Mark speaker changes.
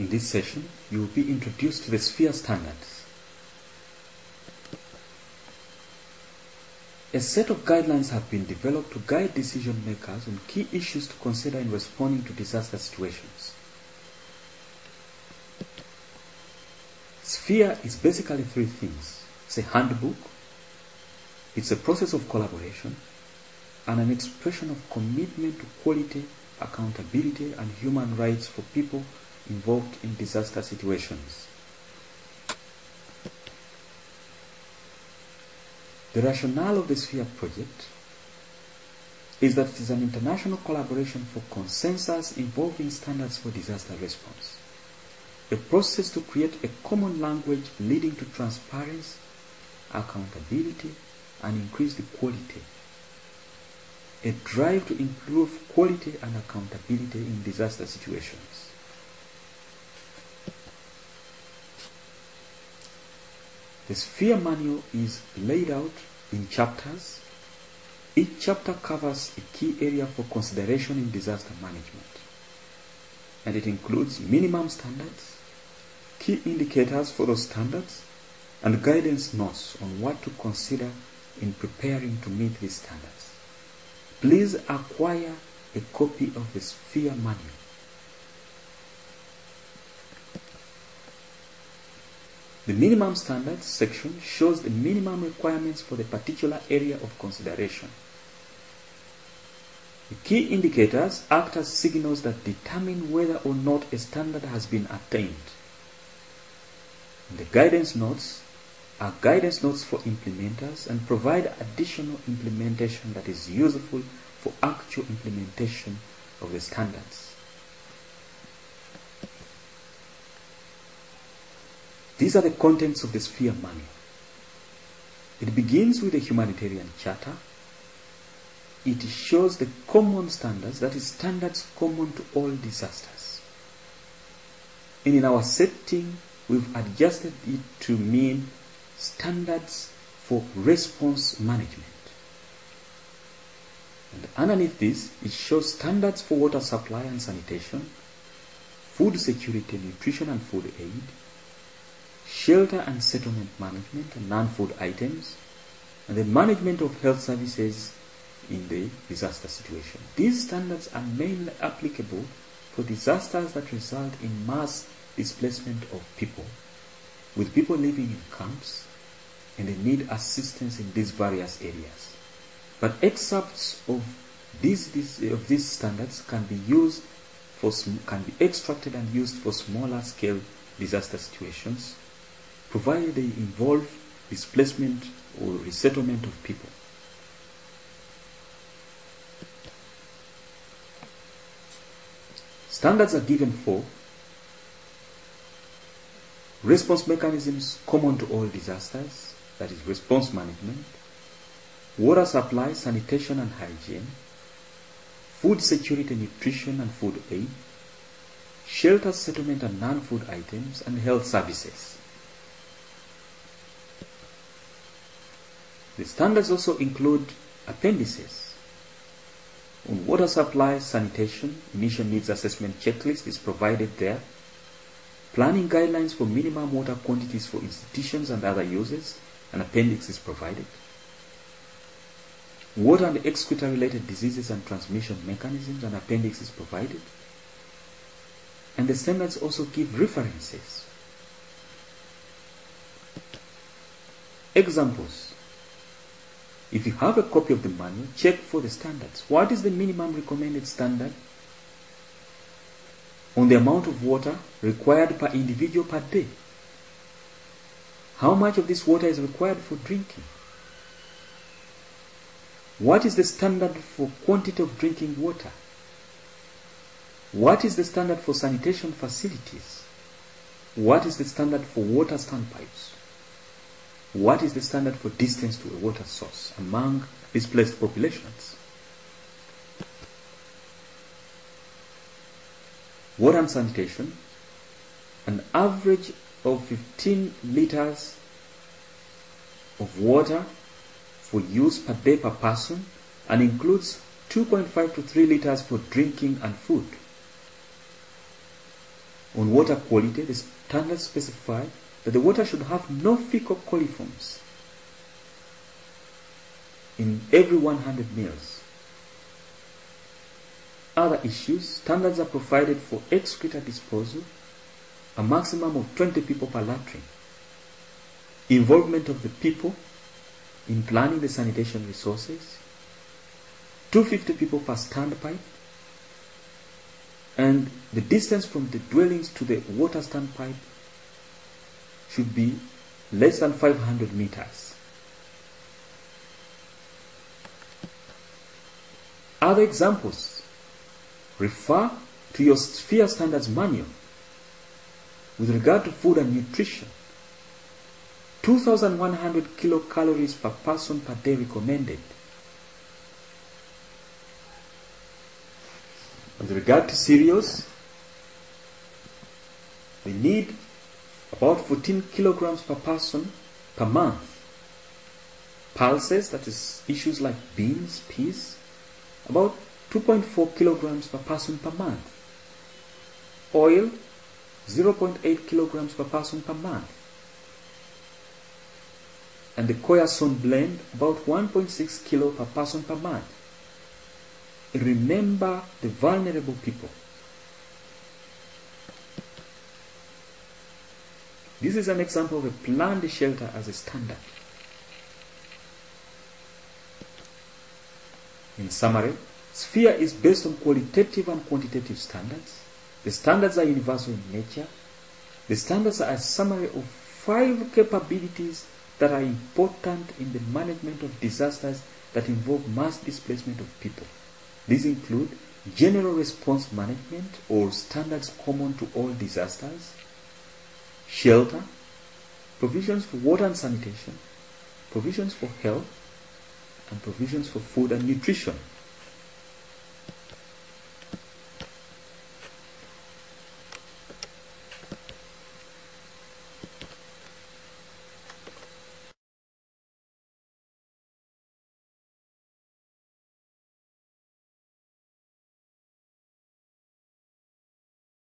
Speaker 1: In this session, you will be introduced to the sphere standards. A set of guidelines have been developed to guide decision makers on key issues to consider in responding to disaster situations. Sphere is basically three things. It's a handbook, it's a process of collaboration, and an expression of commitment to quality, accountability, and human rights for people involved in disaster situations. The rationale of the Sphere project is that it is an international collaboration for consensus involving standards for disaster response. A process to create a common language leading to transparency, accountability, and increased quality. A drive to improve quality and accountability in disaster situations. The Sphere manual is laid out in chapters. Each chapter covers a key area for consideration in disaster management. And it includes minimum standards, key indicators for those standards, and guidance notes on what to consider in preparing to meet these standards. Please acquire a copy of the Sphere manual. The minimum standards section shows the minimum requirements for the particular area of consideration. The key indicators act as signals that determine whether or not a standard has been attained. The guidance notes are guidance notes for implementers and provide additional implementation that is useful for actual implementation of the standards. These are the contents of the Sphere manual. It begins with a humanitarian charter. It shows the common standards, that is, standards common to all disasters. And in our setting, we've adjusted it to mean standards for response management. And underneath this, it shows standards for water supply and sanitation, food security, nutrition and food aid, shelter and settlement management and non-food items, and the management of health services in the disaster situation. These standards are mainly applicable for disasters that result in mass displacement of people, with people living in camps and they need assistance in these various areas. But excerpts of these, these of these standards can be used for can be extracted and used for smaller scale disaster situations provided they involve displacement or resettlement of people. Standards are given for response mechanisms common to all disasters, that is response management, water supply, sanitation and hygiene, food security, nutrition and food aid, shelter settlement and non-food items, and health services. The standards also include appendices. On water supply, sanitation, initial needs assessment checklist is provided there. Planning guidelines for minimum water quantities for institutions and other users, an appendix is provided. Water and excreta related diseases and transmission mechanisms, an appendix is provided. And the standards also give references. Examples if you have a copy of the manual, check for the standards. What is the minimum recommended standard on the amount of water required per individual per day? How much of this water is required for drinking? What is the standard for quantity of drinking water? What is the standard for sanitation facilities? What is the standard for water standpipes? What is the standard for distance to a water source among displaced populations? Water and sanitation, an average of 15 liters of water for use per day per person and includes 2.5 to 3 liters for drinking and food. On water quality, the standards specify that the water should have no fecal coliforms in every 100 mils. Other issues, standards are provided for excreta disposal, a maximum of 20 people per latrine. Involvement of the people in planning the sanitation resources, 250 people per standpipe, and the distance from the dwellings to the water standpipe should be less than 500 meters. Other examples refer to your sphere standards manual with regard to food and nutrition. 2100 kilocalories per person per day recommended. With regard to cereals, we need about 14 kilograms per person per month. Pulses, that is issues like beans, peas, about 2.4 kilograms per person per month. Oil, 0.8 kilograms per person per month. And the corn soya blend, about 1.6 kilo per person per month. Remember the vulnerable people. This is an example of a planned shelter as a standard. In summary, Sphere is based on qualitative and quantitative standards. The standards are universal in nature. The standards are a summary of five capabilities that are important in the management of disasters that involve mass displacement of people. These include general response management or standards common to all disasters, shelter, provisions for water and sanitation, provisions for health, and provisions for food and nutrition.